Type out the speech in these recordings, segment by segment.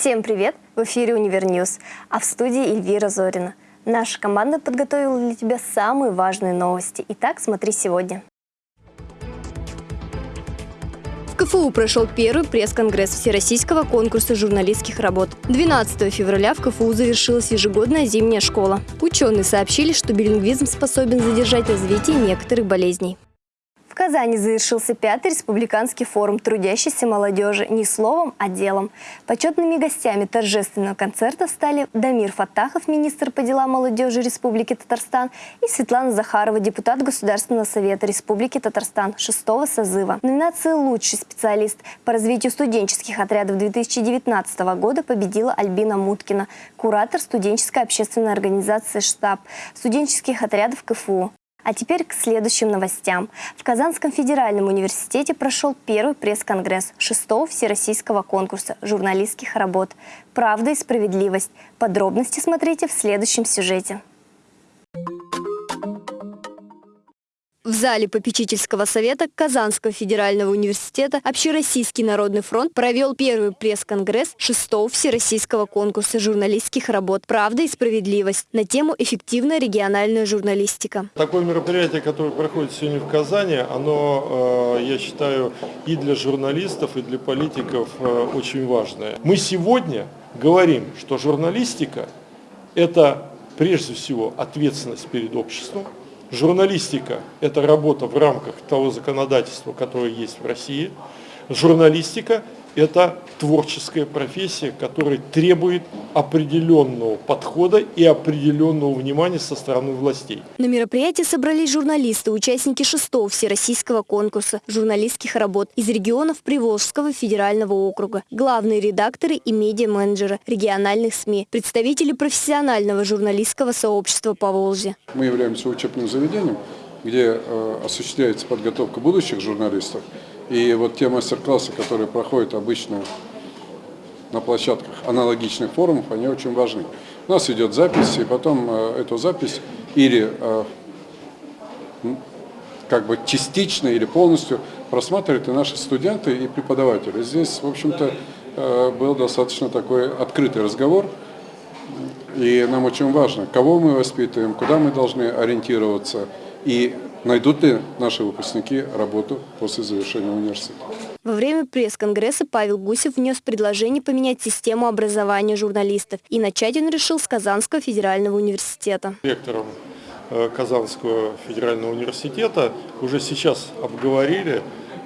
Всем привет! В эфире Универньюз, а в студии Эльвира Зорина. Наша команда подготовила для тебя самые важные новости. Итак, смотри сегодня. В КФУ прошел первый пресс-конгресс Всероссийского конкурса журналистских работ. 12 февраля в КФУ завершилась ежегодная зимняя школа. Ученые сообщили, что билингвизм способен задержать развитие некоторых болезней. Казани завершился пятый республиканский форум трудящейся молодежи не словом, а делом. Почетными гостями торжественного концерта стали Дамир Фатахов, министр по делам молодежи Республики Татарстан, и Светлана Захарова, депутат Государственного совета Республики Татарстан шестого созыва. В номинации «Лучший специалист по развитию студенческих отрядов 2019 года» победила Альбина Муткина, куратор студенческой общественной организации «Штаб» студенческих отрядов КФУ. А теперь к следующим новостям. В Казанском федеральном университете прошел первый пресс-конгресс шестого всероссийского конкурса журналистских работ «Правда и справедливость». Подробности смотрите в следующем сюжете. В зале попечительского совета Казанского федерального университета Общероссийский народный фронт провел первый пресс-конгресс шестого всероссийского конкурса журналистских работ «Правда и справедливость» на тему «Эффективная региональная журналистика». Такое мероприятие, которое проходит сегодня в Казани, оно, э, я считаю, и для журналистов, и для политиков э, очень важное. Мы сегодня говорим, что журналистика – это прежде всего ответственность перед обществом, Журналистика – это работа в рамках того законодательства, которое есть в России. Журналистика это творческая профессия, которая требует определенного подхода и определенного внимания со стороны властей. На мероприятии собрались журналисты, участники шестого всероссийского конкурса журналистских работ из регионов Приволжского федерального округа, главные редакторы и медиа-менеджеры региональных СМИ, представители профессионального журналистского сообщества по Волжье. Мы являемся учебным заведением, где э, осуществляется подготовка будущих журналистов. И вот те мастер-классы, которые проходят обычно на площадках аналогичных форумов, они очень важны. У нас идет запись, и потом э, эту запись или э, как бы частично или полностью просматривают и наши студенты, и преподаватели. Здесь, в общем-то, э, был достаточно такой открытый разговор, и нам очень важно, кого мы воспитываем, куда мы должны ориентироваться, и найдут ли наши выпускники работу после завершения университета. Во время пресс-конгресса Павел Гусев внес предложение поменять систему образования журналистов. И начать он решил с Казанского федерального университета. Ректором э, Казанского федерального университета уже сейчас обговорили,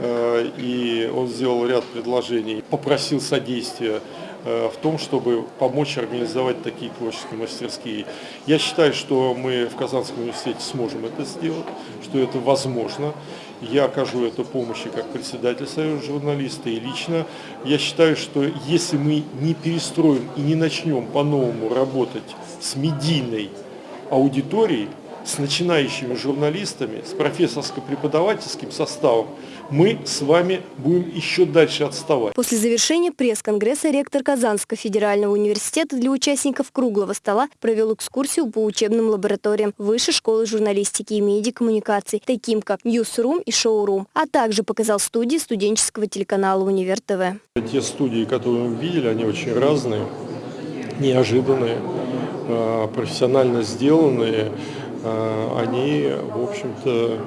э, и он сделал ряд предложений, попросил содействия в том, чтобы помочь организовать такие творческие мастерские. Я считаю, что мы в Казанском университете сможем это сделать, что это возможно. Я окажу эту помощь как председатель Союза журналистов и лично. Я считаю, что если мы не перестроим и не начнем по-новому работать с медийной аудиторией, с начинающими журналистами, с профессорско-преподавательским составом, мы с вами будем еще дальше отставать. После завершения пресс-конгресса ректор Казанского федерального университета для участников круглого стола провел экскурсию по учебным лабораториям Высшей школы журналистики и медиакоммуникаций, таким как Ньюсрум и Шоурум, а также показал студии студенческого телеканала Универ ТВ. Те студии, которые мы видели, они очень разные, неожиданные, а, профессионально сделанные. А, они, в общем-то,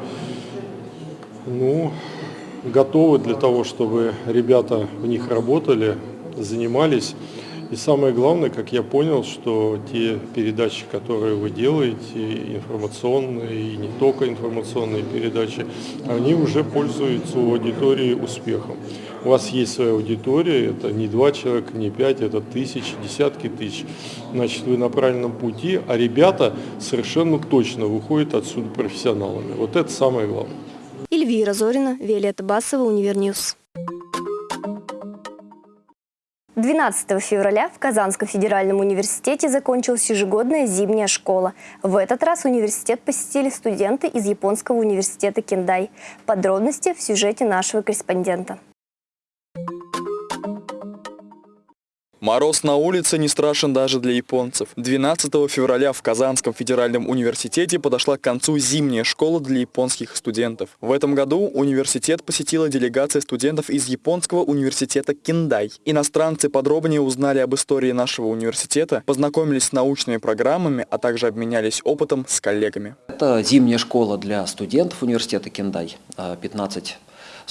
ну, готовы для того, чтобы ребята в них работали, занимались. И самое главное, как я понял, что те передачи, которые вы делаете, информационные и не только информационные передачи, они уже пользуются у аудитории успехом. У вас есть своя аудитория, это не два человека, не пять, это тысячи, десятки тысяч. Значит, вы на правильном пути, а ребята совершенно точно выходят отсюда профессионалами. Вот это самое главное. Эльвира Зорина, Виолетта Басова, Универньюз. 12 февраля в Казанском федеральном университете закончилась ежегодная зимняя школа. В этот раз университет посетили студенты из японского университета Кендай. Подробности в сюжете нашего корреспондента. Мороз на улице не страшен даже для японцев. 12 февраля в Казанском федеральном университете подошла к концу зимняя школа для японских студентов. В этом году университет посетила делегация студентов из японского университета Киндай. Иностранцы подробнее узнали об истории нашего университета, познакомились с научными программами, а также обменялись опытом с коллегами. Это зимняя школа для студентов университета Киндай. 15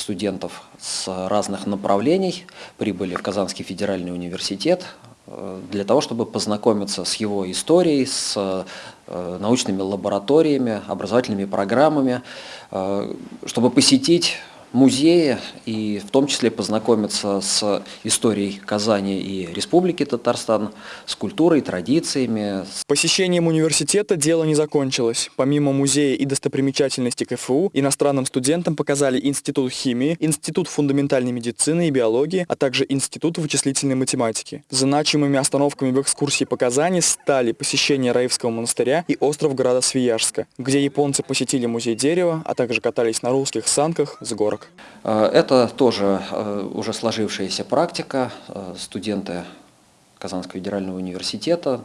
студентов с разных направлений. Прибыли в Казанский федеральный университет э, для того, чтобы познакомиться с его историей, с э, научными лабораториями, образовательными программами, э, чтобы посетить музея и в том числе познакомиться с историей Казани и Республики Татарстан, с культурой, традициями. Посещением университета дело не закончилось. Помимо музея и достопримечательностей КФУ, иностранным студентам показали Институт химии, Институт фундаментальной медицины и биологии, а также Институт вычислительной математики. Значимыми остановками в экскурсии по Казани стали посещение Раевского монастыря и остров града Свияжска, где японцы посетили музей дерева, а также катались на русских санках с горок ошибок? Э, это тоже э, уже сложившаяся практика. Э, студенты Казанского федерального университета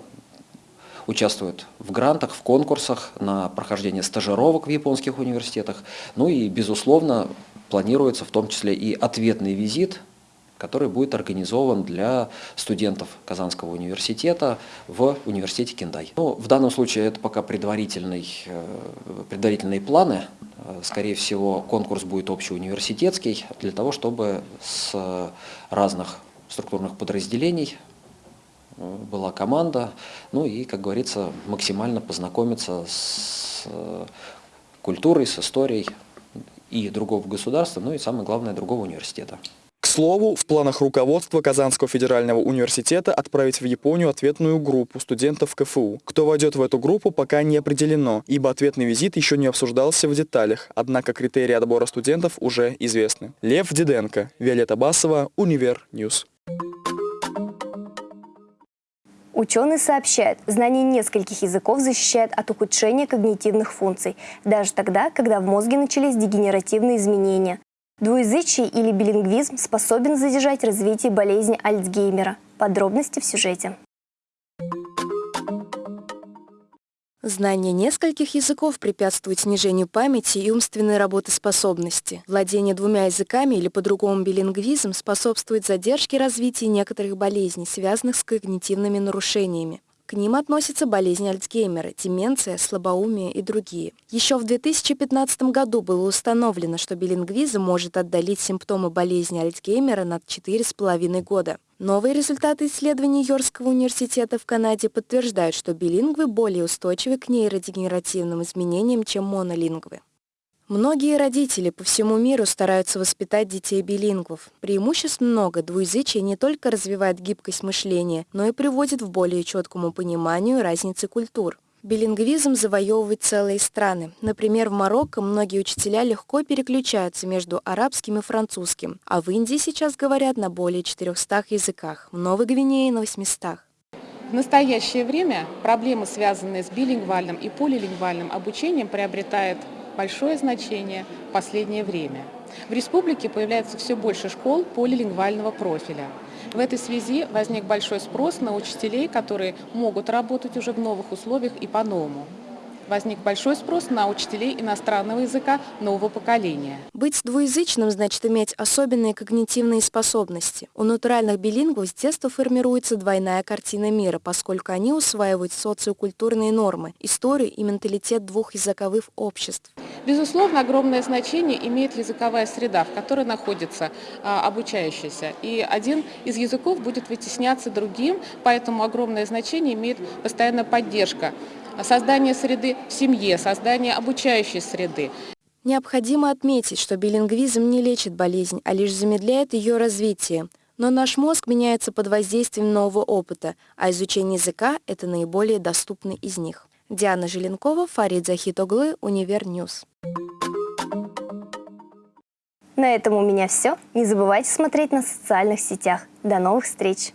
участвуют в грантах, в конкурсах на прохождение стажировок в японских университетах. Ну и, безусловно, планируется в том числе и ответный визит который будет организован для студентов Казанского университета в университете Кендай. Ну, в данном случае это пока предварительный, предварительные планы, Э, скорее всего, конкурс будет общеуниверситетский для того, чтобы с разных структурных подразделений э, была команда, ну и, как говорится, максимально познакомиться с э, культурой, с историей и другого государства, ну и самое главное, другого университета слову, в планах руководства Казанского федерального университета отправить в Японию ответную группу студентов КФУ. Кто войдет в эту группу, пока не определено, ибо ответный визит еще не обсуждался в деталях, однако критерии отбора студентов уже известны. Лев Диденко, Виолетта Басова, Универ News. Ученые сообщают, знание нескольких языков защищает от ухудшения когнитивных функций, даже тогда, когда в мозге начались дегенеративные изменения. Двуязычие или билингвизм способен задержать развитие болезни Альцгеймера. Подробности в сюжете. Знание нескольких языков препятствует снижению памяти и умственной работоспособности. Владение двумя языками или по-другому билингвизм способствует задержке развития некоторых болезней, связанных с когнитивными нарушениями. К ним относятся болезни Альцгеймера, деменция, слабоумие и другие. Еще в 2015 году было установлено, что билингвизм может отдалить симптомы болезни Альцгеймера на 4,5 года. Новые результаты исследований Йоркского университета в Канаде подтверждают, что билингвы более устойчивы к нейродегенеративным изменениям, чем монолингвы. Многие родители по всему миру стараются воспитать детей билингвов. Преимуществ много. Двуязычие не только развивает гибкость мышления, но и приводит в более четкому пониманию разницы культур. Билингвизм завоевывает целые страны. Например, в Марокко многие учителя легко переключаются между арабским и французским, а в Индии сейчас говорят на более 400 языках, в Новой Гвинее на 800. В настоящее время проблемы, связанные с билингвальным и полилингвальным обучением, приобретают большое значение в последнее время. В республике появляется все больше школ полилингвального профиля. В этой связи возник большой спрос на учителей, которые могут работать уже в новых условиях и по-новому возник большой спрос на учителей иностранного языка нового поколения. Быть двуязычным значит иметь особенные когнитивные способности. У натуральных билингвов с детства формируется двойная картина мира, поскольку они усваивают социокультурные нормы, историю и менталитет двух языковых обществ. Безусловно, огромное значение имеет языковая среда, в которой находится а, обучающийся. И один из языков будет вытесняться другим, поэтому огромное значение имеет постоянная поддержка создание среды в семье, создание обучающей среды. Необходимо отметить, что билингвизм не лечит болезнь, а лишь замедляет ее развитие. Но наш мозг меняется под воздействием нового опыта, а изучение языка – это наиболее доступный из них. Диана Желенкова, Фарид Захитоглы, Универ News. На этом у меня все. Не забывайте смотреть на социальных сетях. До новых встреч!